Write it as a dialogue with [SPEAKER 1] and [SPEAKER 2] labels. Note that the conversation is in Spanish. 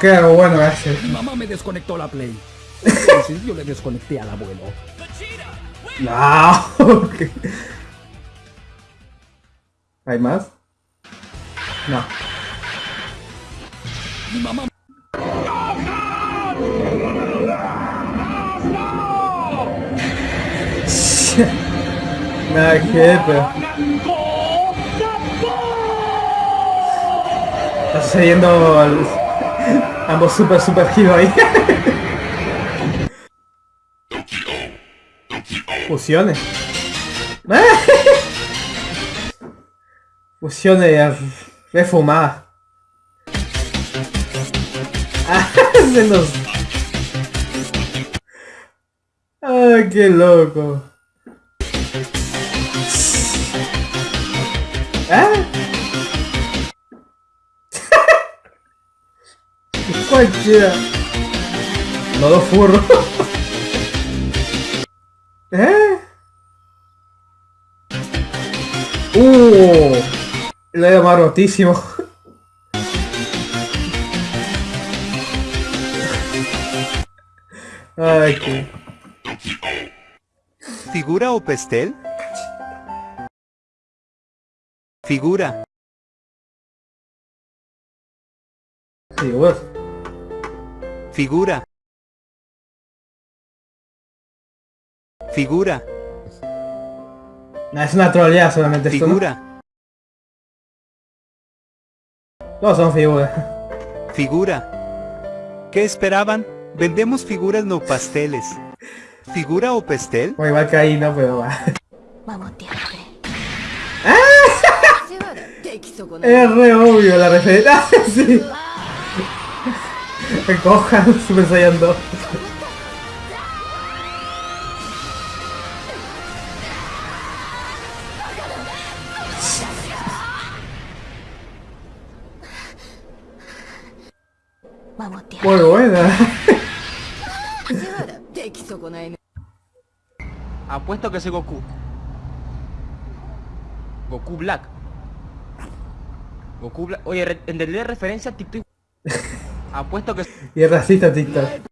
[SPEAKER 1] Que algo bueno ese.
[SPEAKER 2] Mi mamá me desconectó la Play. Entonces yo le desconecté al abuelo.
[SPEAKER 1] No. ok. ¿Hay más? No.
[SPEAKER 2] Mi mamá
[SPEAKER 1] Nada que pero... Está sucediendo el- ambos super super giro ahí. Fusiones. Refumadas. Ah, se nos... Ay, qué loco. ¿Ah? Cualquiera. No lo furro. ¿Eh? Uh, lo he más rotísimo. Ay, qué.
[SPEAKER 3] ¿Figura o pastel? Figura.
[SPEAKER 1] Sí, vos.
[SPEAKER 3] Figura. Figura.
[SPEAKER 1] Nah, es una troleada solamente Figura. Esto, ¿no? Son figuras.
[SPEAKER 3] Figura. ¿Qué esperaban? Vendemos figuras no pasteles. ¿Figura o pastel?
[SPEAKER 1] Igual que ahí no, pero va.
[SPEAKER 4] ¡Ah!
[SPEAKER 1] Es re obvio la referencia. Gohan Super Saiyan 2. Muy buena.
[SPEAKER 5] Apuesto que es Goku. Goku Black. Goku Black. Oye, entendí la referencia a TikTok. Apuesto que
[SPEAKER 1] Y racista TikTok.